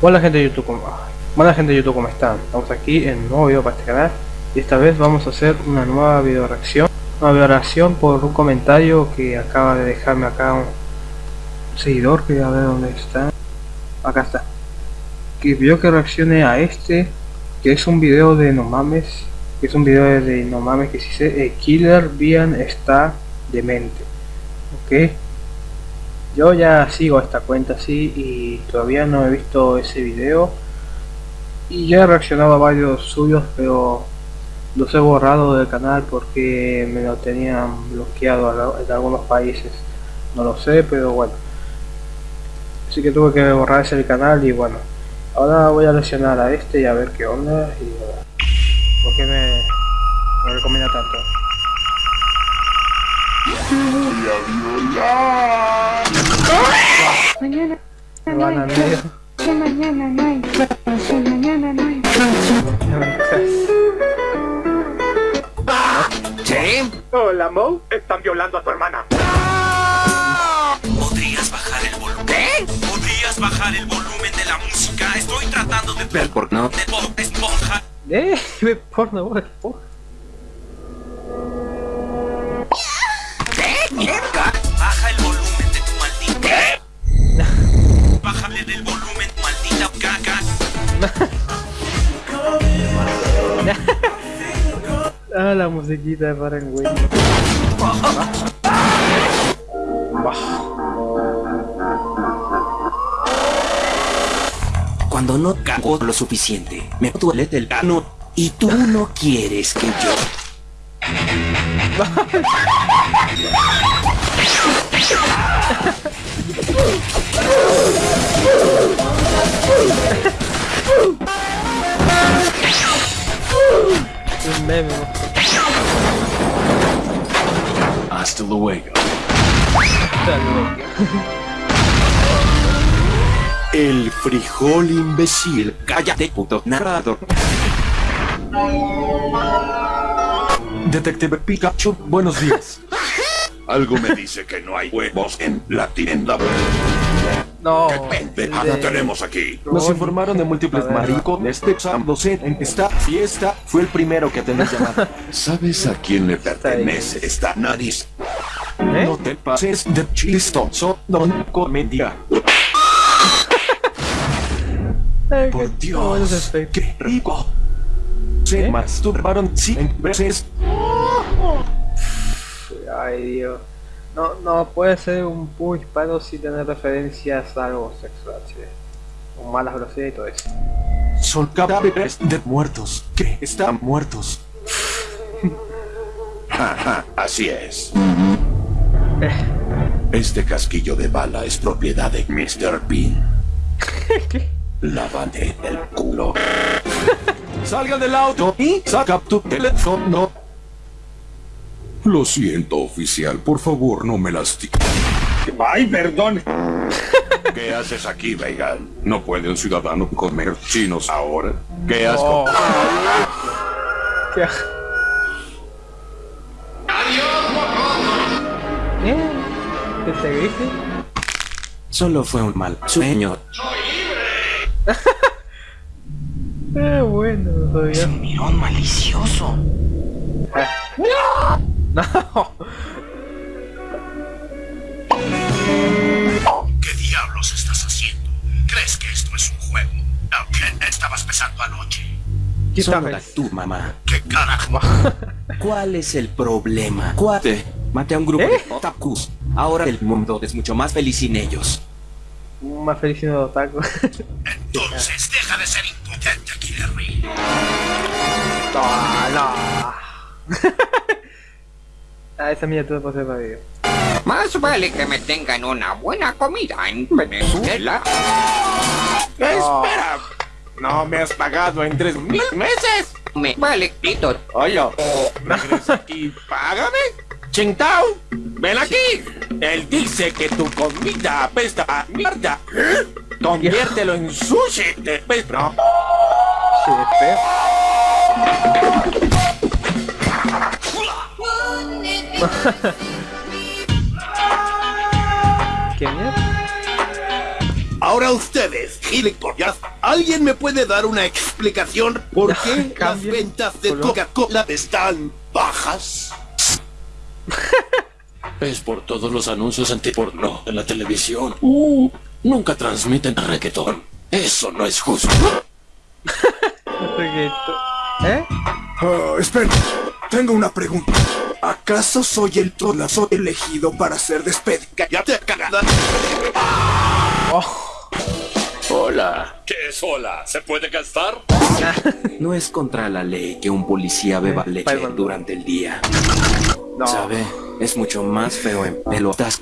Hola gente de YouTube. Hola gente de YouTube, ¿cómo están? Estamos aquí en un nuevo video para este canal. Y esta vez vamos a hacer una nueva video reacción. Una video reacción por un comentario que acaba de dejarme acá un seguidor que a ver dónde está. Acá está. Que vio que reaccione a este que es un video de no mames que es un video de no mames que si se eh, Killer Bian está demente. Ok yo ya sigo esta cuenta así y todavía no he visto ese video. Y ya he reaccionado a varios suyos pero los he borrado del canal porque me lo tenían bloqueado en algunos países. No lo sé pero bueno. Así que tuve que borrar ese canal y bueno. Ahora voy a reaccionar a este y a ver qué onda y por qué me, me recomienda tanto Mañana me van a no hay medio que mañana no hay que mañana no hay Hola, Mo. Están violando a tu hermana. ¿Podrías bajar el volumen? ¿Qué? ¿Podrías bajar el volumen de la música? Estoy tratando de... Ver por no. de Esponja. eh ve porno porno. Mierda. Baja el volumen de tu maldita... ¿Qué? Bájale del volumen, maldita caca. ah la musiquita de Farengüey Cuando no cago lo suficiente, me duele el cano y tú no quieres que yo. Hasta. Hasta luego. El frijol imbécil. Cállate, puto narrador. Detective Pikachu, buenos días. Algo me dice que no hay huevos en la tienda. no ¿Qué pendejada de- tenemos aquí? Nos informaron de múltiples maricos. Este Sam docente en esta fiesta fue el primero que atendió llamada. ¿Sabes a quién le pertenece esta nariz? ¿Eh? No te pases de chistoso, don comedia. Por Dios, qué rico. Se ¿Eh? masturbaron cien veces. Ay Dios. No, no puede ser un puño hispano sin tener referencias a algo sexual, ¿sí? Con malas groserías y todo eso. Son cadáveres de muertos que están muertos. Ajá, así es. Este casquillo de bala es propiedad de Mr. Bean. Lávate el culo. Salgan del auto y saca tu teléfono. Lo siento, oficial. Por favor, no me lastime. Ay, perdón. ¿Qué haces aquí, Vegan? ¿No puede un ciudadano comer chinos ahora? ¿Qué has Oh. Qué ¿Eh? ¿Qué te dije? Solo fue un mal sueño. Eh, bueno, todavía. Mirón malicioso. No. ¿Qué diablos estás haciendo? ¿Crees que esto es un juego? ¿A ¿Qué estabas pensando anoche? Solo Quítame. la tu mamá. ¿Qué carajo? ¿Cuál es el problema? Cuate, maté a un grupo ¿Eh? de otakus. Ahora el mundo es mucho más feliz sin ellos. Más feliz siendo otaku. Entonces deja de ser impotente, Killer no, no. Ah, esa miniatura ser para video. Más vale que me tengan una buena comida en Venezuela. Espera. No me has pagado en tres mil meses. Me vale pito. Oye, regresa aquí. Págame. Chintao, ven aquí. Él dice que tu comida apesta a mierda. Conviértelo en sushi. Te no. Sí, ¿Qué mierda? Ahora ustedes, gilipollas, ¿alguien me puede dar una explicación por qué las ventas de. Coca-Cola están bajas? Es por todos los anuncios antiporno en la televisión. Uh, nunca transmiten reggaetón. Eso no es justo. Reggaeton. ¿Eh? Ah, espera, tengo una pregunta. ¿Acaso soy el tolazo elegido para ser despedido? ¡Cállate, cagada! Hola. ¿Qué es hola? ¿Se puede gastar? No es contra la ley que un policía beba leche durante el día. No. ¿Sabe? Es mucho más feo en pelotas.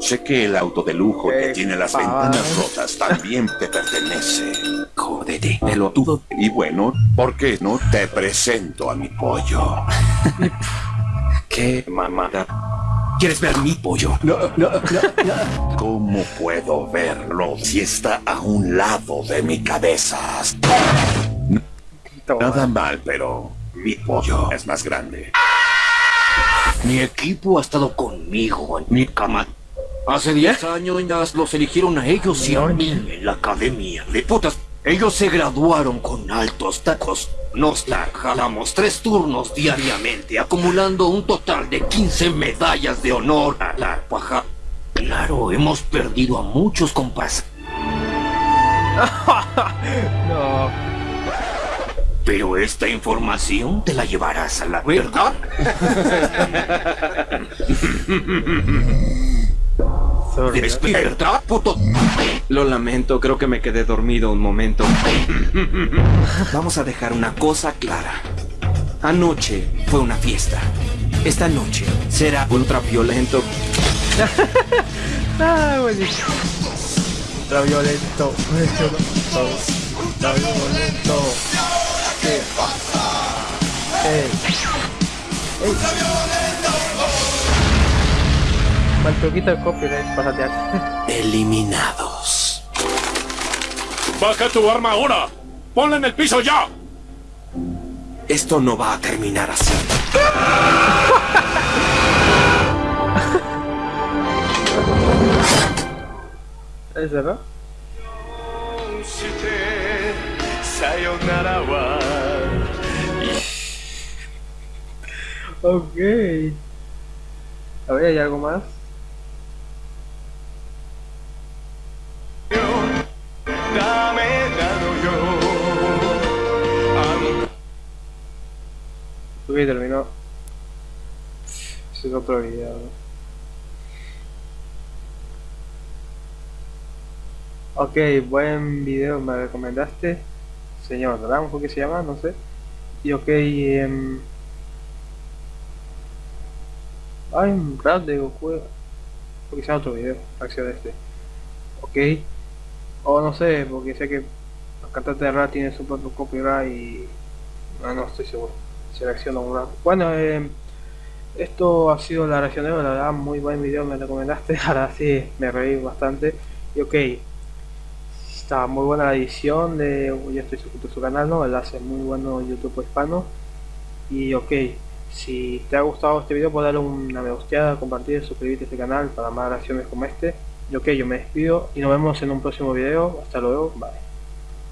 Sé que el auto de lujo que tiene las ventanas rotas también te pertenece. Jódete, pelotudo. Y bueno, ¿por qué no te presento a mi pollo? ¿Qué mamada? ¿Quieres ver mi pollo? No, no, no. ¿Cómo puedo verlo si está a un lado de mi cabeza? Toma. Nada mal, pero mi pollo es más grande. Mi equipo ha estado conmigo en mi cama. Hace 10 años ya los eligieron a ellos y a mí en la academia de putas. Ellos se graduaron con altos tacos. Nos la jalamos tres turnos diariamente, acumulando un total de 15 medallas de honor a la paja. Claro, hemos perdido a muchos compas, No. pero esta información te la llevarás a la verdad. Sorry. Despierta, puto. Lo lamento, creo que me quedé dormido un momento. Vamos a dejar una cosa clara. Anoche fue una fiesta. Esta noche será ultra violento. Ah, buenísimo. Ultraviolento. Ultraviolento. Ultraviolento. ¿Qué pasa? Ey. Ey. Mal truquito el copyright para teatro. Eliminados. ¡Baja tu arma ahora! ¡Ponla en el piso ya! Esto no va a terminar así. ¿Es verdad? Ok. A ver, ¿hay algo más? Terminó. Ese es otro video. Ok, buen video me recomendaste. Señor Rambo, ¿qué se llama? No sé. Y ok, em, hay un rap de Goku. Porque sea otro video, acción de este. Ok. O no sé, porque sé que los cantantes de rap tienen su propio copyright y. No, no estoy seguro. Si reacciona un rap. Bueno, em, esto ha sido la hoy, la verdad, muy buen video me recomendaste. Ahora sí, me reí bastante. Y ok, está muy buena la edición de yo estoy suscrito a su canal no él hace muy bueno youtube hispano y ok si te ha gustado este video puedes darle una me gusteada compartir suscribirte a este canal para más reacciones como este y ok yo me despido y nos vemos en un próximo video hasta luego bye